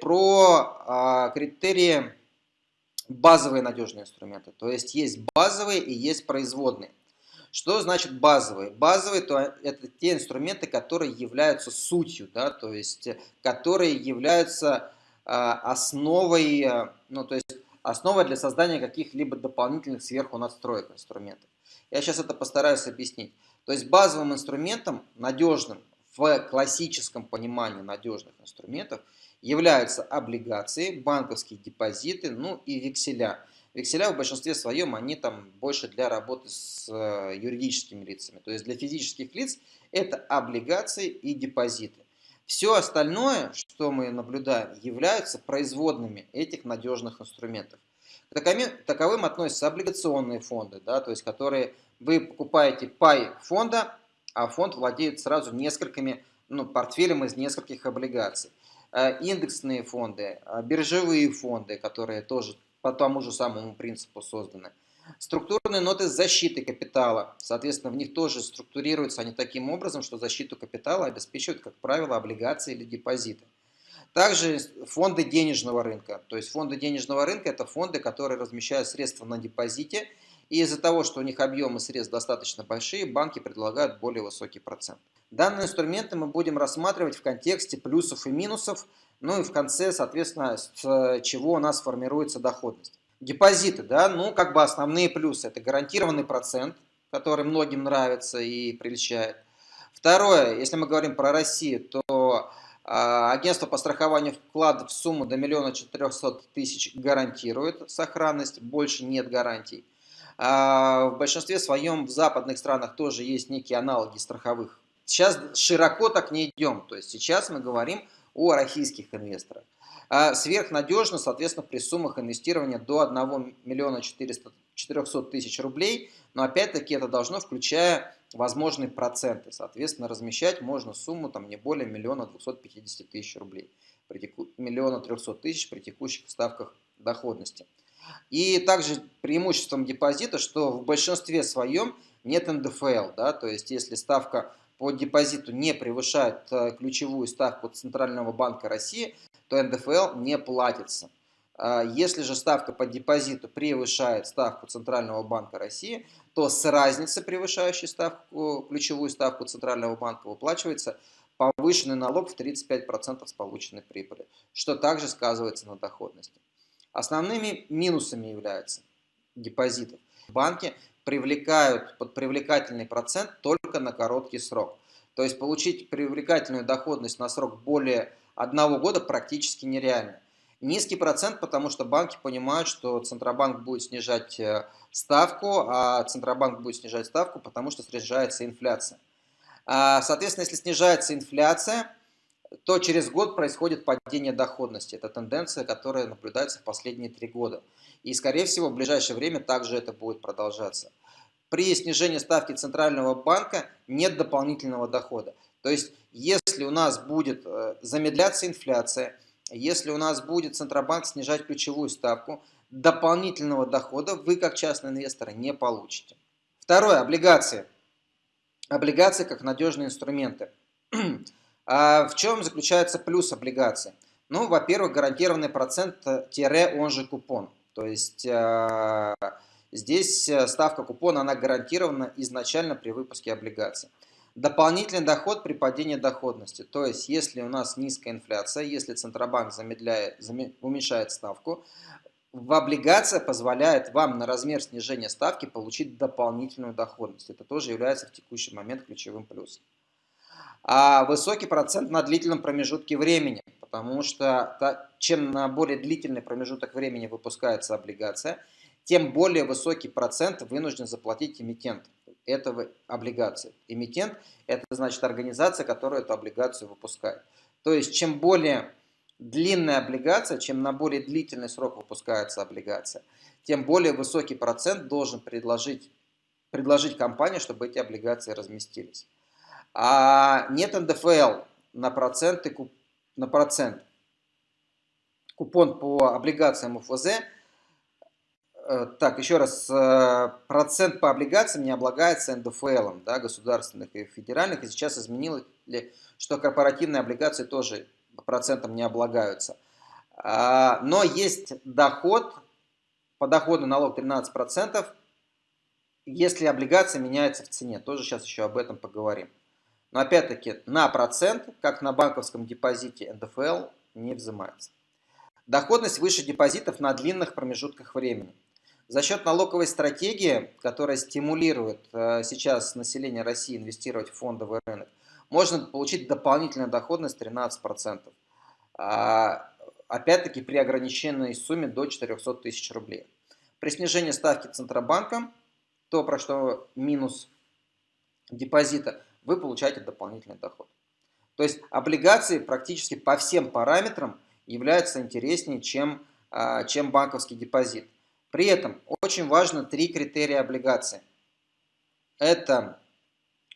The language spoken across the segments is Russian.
Про а, критерии базовые надежные инструменты. То есть есть базовые и есть производные. Что значит базовые? Базовые то это те инструменты, которые являются сутью, да, то есть которые являются э, основой, э, ну, то есть основой для создания каких-либо дополнительных сверху надстроек инструментов. Я сейчас это постараюсь объяснить. То есть базовым инструментом, надежным в классическом понимании надежных инструментов, являются облигации, банковские депозиты, ну и векселя. Векселя в большинстве своем, они там больше для работы с э, юридическими лицами. То есть для физических лиц это облигации и депозиты. Все остальное, что мы наблюдаем, являются производными этих надежных инструментов. Таковым относятся облигационные фонды, да, то есть которые вы покупаете пай фонда, а фонд владеет сразу несколькими, ну, портфелем из нескольких облигаций. Э, индексные фонды, э, биржевые фонды, которые тоже по тому же самому принципу созданы. Структурные ноты защиты капитала, соответственно, в них тоже структурируются они таким образом, что защиту капитала обеспечивают, как правило, облигации или депозиты. Также фонды денежного рынка. То есть фонды денежного рынка – это фонды, которые размещают средства на депозите, и из-за того, что у них объемы средств достаточно большие, банки предлагают более высокий процент. Данные инструменты мы будем рассматривать в контексте плюсов и минусов, ну и в конце, соответственно, с чего у нас формируется доходность. Депозиты, да, ну как бы основные плюсы. Это гарантированный процент, который многим нравится и прельщает. Второе, если мы говорим про Россию, то агентство по страхованию вкладов в сумму до миллиона четырехсот тысяч гарантирует сохранность, больше нет гарантий. А, в большинстве своем в западных странах тоже есть некие аналоги страховых. Сейчас широко так не идем, то есть сейчас мы говорим о российских инвесторах. А сверхнадежно, соответственно, при суммах инвестирования до 1 миллиона 400, 400 тысяч рублей, но опять-таки это должно, включая возможные проценты. Соответственно, размещать можно сумму там, не более миллиона 250 тысяч рублей, при теку... миллиона 300 тысяч при текущих ставках доходности. И также преимуществом депозита, что в большинстве своем нет НДФЛ, да, то есть если ставка по депозиту не превышает э, ключевую ставку Центрального банка России, то НДФЛ не платится. А если же ставка по депозиту превышает ставку Центрального банка России, то с разницы, превышающей ставку, ключевую ставку Центрального банка, выплачивается повышенный налог в 35% с полученной прибыли, что также сказывается на доходности. Основными минусами являются депозитов. Банки привлекают под привлекательный процент только на короткий срок. То есть получить привлекательную доходность на срок более одного года практически нереально. Низкий процент, потому что банки понимают, что Центробанк будет снижать э, ставку, а Центробанк будет снижать ставку, потому что снижается инфляция. А, соответственно, если снижается инфляция, то через год происходит падение доходности. Это тенденция, которая наблюдается в последние три года. И, скорее всего, в ближайшее время также это будет продолжаться. При снижении ставки Центрального банка нет дополнительного дохода. То есть, если у нас будет э, замедляться инфляция, если у нас будет Центробанк снижать ключевую ставку, дополнительного дохода вы как частный инвестор не получите. Второе, облигации. Облигации как надежные инструменты. А в чем заключается плюс облигаций? Ну, во-первых, гарантированный процент тире, он же купон. То есть э, здесь э, ставка купона, она гарантирована изначально при выпуске облигаций. Дополнительный доход при падении доходности. То есть, если у нас низкая инфляция, если Центробанк замедляет, уменьшает ставку, в облигация позволяет вам на размер снижения ставки получить дополнительную доходность. Это тоже является в текущий момент ключевым плюсом. А высокий процент на длительном промежутке времени, потому что чем на более длительный промежуток времени выпускается облигация, тем более высокий процент вынужден заплатить эмитент этого облигации. Эмитент – это значит организация, которая эту облигацию выпускает. То есть, чем более длинная облигация, чем на более длительный срок выпускается облигация, тем более высокий процент должен предложить, предложить компания, чтобы эти облигации разместились. А нет НДФЛ на, проценты, на процент. Купон по облигациям УФЗ так, еще раз, э, процент по облигациям не облагается НДФЛ, да, государственных и федеральных, и сейчас изменилось, что корпоративные облигации тоже процентом не облагаются. А, но есть доход, подоходный налог 13%, если облигация меняется в цене. Тоже сейчас еще об этом поговорим. Но опять-таки на процент, как на банковском депозите НДФЛ, не взимается. Доходность выше депозитов на длинных промежутках времени. За счет налоговой стратегии, которая стимулирует э, сейчас население России инвестировать в фондовый рынок, можно получить дополнительную доходность 13%. А, опять-таки при ограниченной сумме до 400 тысяч рублей. При снижении ставки Центробанка, то про что минус депозита, вы получаете дополнительный доход. То есть облигации практически по всем параметрам являются интереснее, чем, а, чем банковский депозит. При этом очень важно три критерия облигации. Это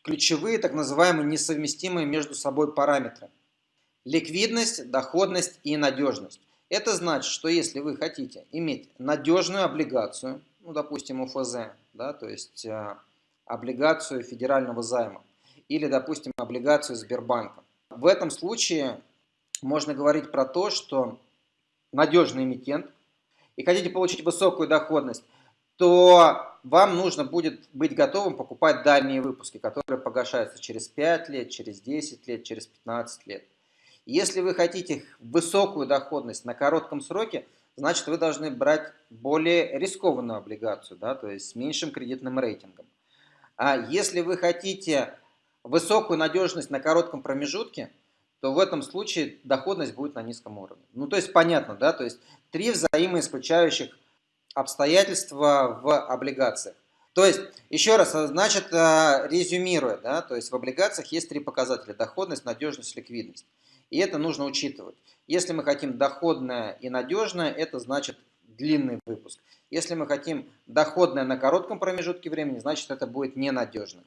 ключевые, так называемые несовместимые между собой параметры. Ликвидность, доходность и надежность. Это значит, что если вы хотите иметь надежную облигацию, ну, допустим, УФЗ, да, то есть э, облигацию федерального займа, или, допустим, облигацию Сбербанка. В этом случае можно говорить про то, что надежный эмитент – и хотите получить высокую доходность, то вам нужно будет быть готовым покупать дальние выпуски, которые погашаются через 5 лет, через 10 лет, через 15 лет. Если вы хотите высокую доходность на коротком сроке, значит вы должны брать более рискованную облигацию, да, то есть с меньшим кредитным рейтингом. А если вы хотите высокую надежность на коротком промежутке, то в этом случае доходность будет на низком уровне. Ну, то есть понятно, да, то есть три взаимоисключающих обстоятельства в облигациях. То есть, еще раз, значит, э, резюмируя, да, то есть в облигациях есть три показателя – доходность, надежность, ликвидность. И это нужно учитывать. Если мы хотим доходное и надежное, это значит длинный выпуск. Если мы хотим доходное на коротком промежутке времени, значит это будет ненадежно.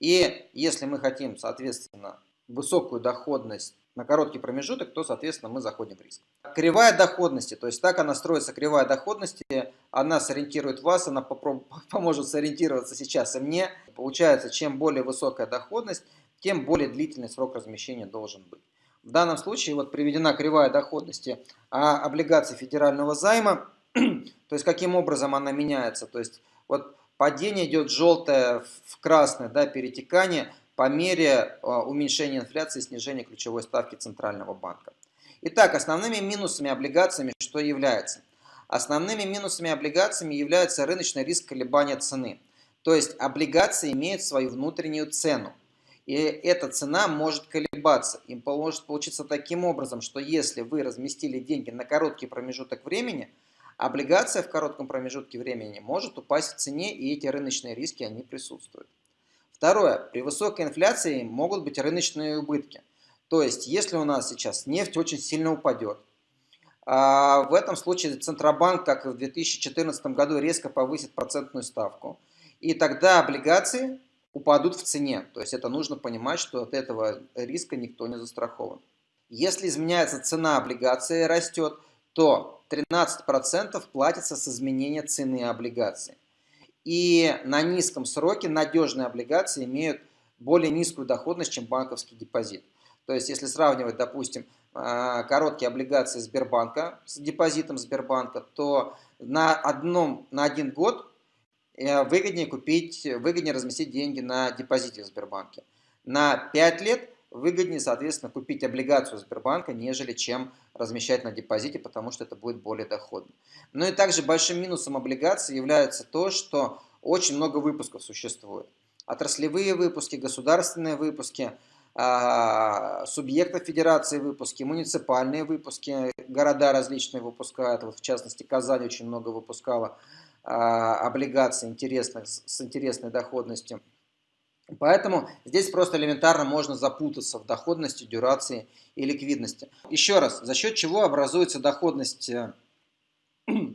И если мы хотим, соответственно, высокую доходность на короткий промежуток, то, соответственно, мы заходим в риск. Кривая доходности, то есть так она строится, кривая доходности, она сориентирует вас, она поможет сориентироваться сейчас и мне. Получается, чем более высокая доходность, тем более длительный срок размещения должен быть. В данном случае вот приведена кривая доходности а облигаций федерального займа, то есть каким образом она меняется. То есть вот падение идет желтое в красное, да, перетекание – по мере а, уменьшения инфляции и снижения ключевой ставки Центрального банка. Итак, основными минусами облигациями что является? Основными минусами облигациями является рыночный риск колебания цены. То есть облигации имеют свою внутреннюю цену. И эта цена может колебаться. И может получиться таким образом, что если вы разместили деньги на короткий промежуток времени, облигация в коротком промежутке времени может упасть в цене, и эти рыночные риски, они присутствуют. Второе. При высокой инфляции могут быть рыночные убытки. То есть, если у нас сейчас нефть очень сильно упадет, а в этом случае Центробанк, как и в 2014 году, резко повысит процентную ставку. И тогда облигации упадут в цене. То есть это нужно понимать, что от этого риска никто не застрахован. Если изменяется цена облигации растет, то 13% платится с изменения цены облигации. И на низком сроке надежные облигации имеют более низкую доходность, чем банковский депозит. То есть, если сравнивать, допустим, а, короткие облигации Сбербанка с депозитом Сбербанка, то на, одном, на один год э, выгоднее купить, выгоднее разместить деньги на депозите в Сбербанке. На 5 лет выгоднее, соответственно, купить облигацию Сбербанка, нежели чем размещать на депозите, потому что это будет более доходно. Ну и также большим минусом облигаций является то, что очень много выпусков существует. Отраслевые выпуски, государственные выпуски, а, субъектов федерации выпуски, муниципальные выпуски, города различные выпускают, вот в частности Казань очень много выпускала а, облигаций интересных, с интересной доходностью. Поэтому здесь просто элементарно можно запутаться в доходности, дюрации и ликвидности. Еще раз, за счет чего образуется доходность? Э, э,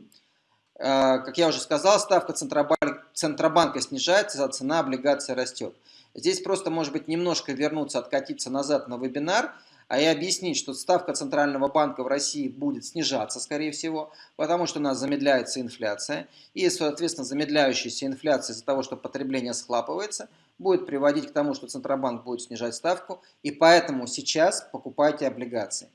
как я уже сказал, ставка Центробанка, Центробанка снижается, а цена облигации растет. Здесь просто, может быть, немножко вернуться, откатиться назад на вебинар. А и объяснить, что ставка Центрального банка в России будет снижаться, скорее всего, потому что у нас замедляется инфляция, и, соответственно, замедляющаяся инфляция из-за того, что потребление схлапывается, будет приводить к тому, что Центробанк будет снижать ставку, и поэтому сейчас покупайте облигации.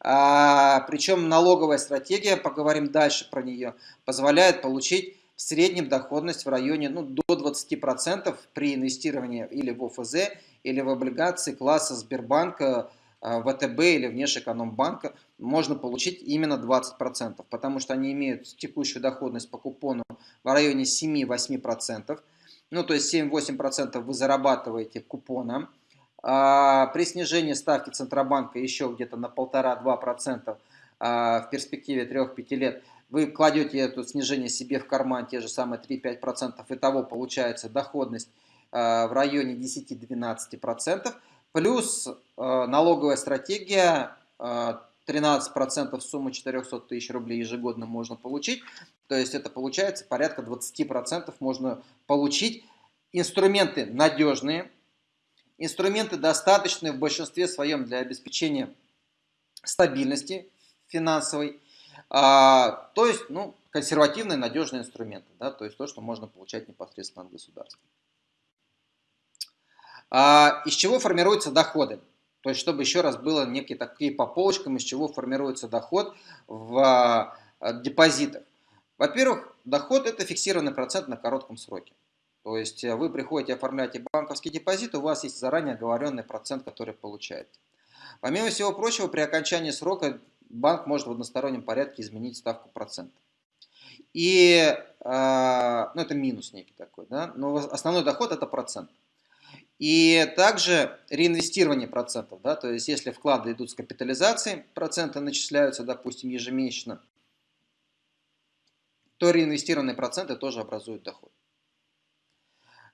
А, причем налоговая стратегия, поговорим дальше про нее, позволяет получить в среднем доходность в районе ну, до 20% при инвестировании или в ОФЗ, или в облигации класса Сбербанка, ВТБ или Внешэкономбанка можно получить именно 20%, потому что они имеют текущую доходность по купону в районе 7-8%. Ну, то есть 7-8% вы зарабатываете купоном. А при снижении ставки Центробанка еще где-то на 1,5-2% а, в перспективе 3-5 лет вы кладете это снижение себе в карман, те же самые 3-5%, и того получается доходность а, в районе 10-12%. Плюс э, налоговая стратегия, 13% э, суммы 400 тысяч рублей ежегодно можно получить. То есть это получается порядка 20% можно получить. Инструменты надежные, инструменты достаточные в большинстве своем для обеспечения стабильности финансовой. А, то есть, ну, консервативные надежные инструменты, да, то есть то, что можно получать непосредственно от государства. А, из чего формируются доходы? То есть, чтобы еще раз было некие такие по полочкам, из чего формируется доход в а, депозитах. Во-первых, доход это фиксированный процент на коротком сроке. То есть э, вы приходите, оформляете банковский депозит, у вас есть заранее оговоренный процент, который получаете. Помимо всего прочего, при окончании срока банк может в одностороннем порядке изменить ставку процента. И, э, ну это минус некий такой, да, но основной доход это процент. И также реинвестирование процентов, да, то есть если вклады идут с капитализацией, проценты начисляются, допустим, ежемесячно, то реинвестированные проценты тоже образуют доход.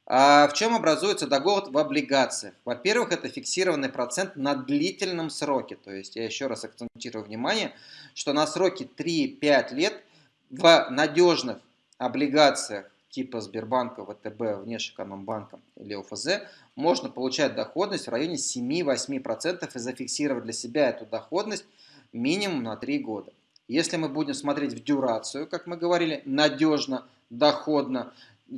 А в чем образуется доход в облигациях? Во-первых, это фиксированный процент на длительном сроке. То есть я еще раз акцентирую внимание, что на сроке 3-5 лет в надежных облигациях типа Сбербанка, ВТБ, Внешэкономбанка или ОФЗ, можно получать доходность в районе 7-8% и зафиксировать для себя эту доходность минимум на 3 года. Если мы будем смотреть в дюрацию, как мы говорили, надежно, доходно,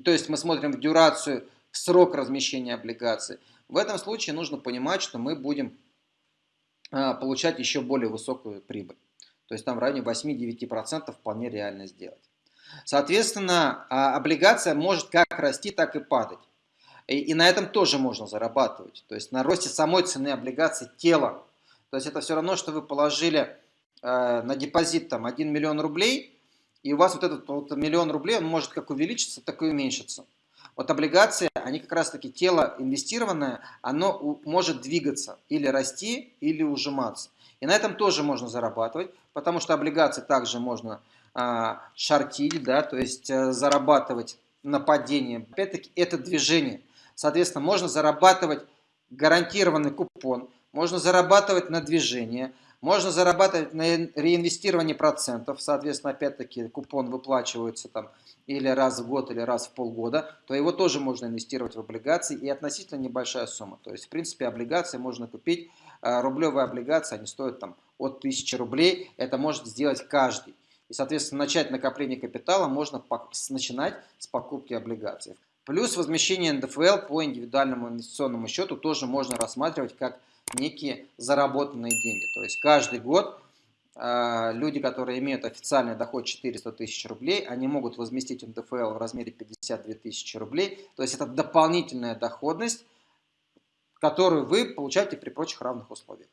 то есть мы смотрим в дюрацию, в срок размещения облигаций, в этом случае нужно понимать, что мы будем а, получать еще более высокую прибыль. То есть там в районе 8-9% вполне реально сделать. Соответственно, а, облигация может как расти, так и падать. И, и на этом тоже можно зарабатывать. То есть на росте самой цены облигаций тела. То есть это все равно, что вы положили э, на депозит там 1 миллион рублей, и у вас вот этот вот миллион рублей, он может как увеличиться, так и уменьшиться. Вот облигации, они как раз таки тело инвестированное, оно может двигаться, или расти, или ужиматься. И на этом тоже можно зарабатывать, потому что облигации также можно а, шортить, да, то есть а, зарабатывать на падение. Опять-таки это движение. Соответственно, можно зарабатывать гарантированный купон, можно зарабатывать на движение, можно зарабатывать на реинвестировании процентов, соответственно, опять-таки купон выплачивается там или раз в год, или раз в полгода, то его тоже можно инвестировать в облигации и относительно небольшая сумма. То есть, в принципе, облигации можно купить, а, рублевые облигации, они стоят там от 1000 рублей, это может сделать каждый. И, соответственно, начать накопление капитала можно начинать с покупки облигаций. Плюс возмещение НДФЛ по индивидуальному инвестиционному счету тоже можно рассматривать как некие заработанные деньги. То есть каждый год э, люди, которые имеют официальный доход 400 тысяч рублей, они могут возместить НДФЛ в размере 52 тысячи рублей. То есть это дополнительная доходность, которую вы получаете при прочих равных условиях.